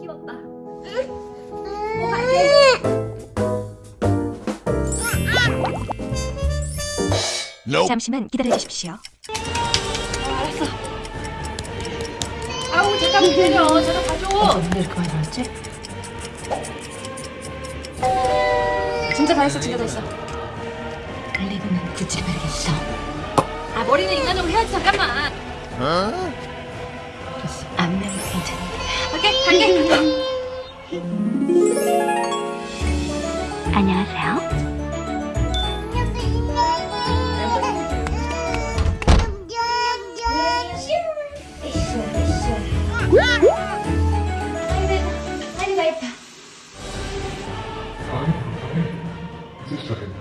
키웠다. 응. 어, no. 잠시만 기다려 주십시오. 아, 알았어. 아우 잠깐 기다려. 제가 가져. 어, 근데 그만 알았지? 진짜 다 했어, 진짜 다 했어. 글리브는 구찌를 바르겠어. 아 머리는 인간으로 해야지 잠깐만. 어? 갈게 갈게 안녕하세요 Just a second.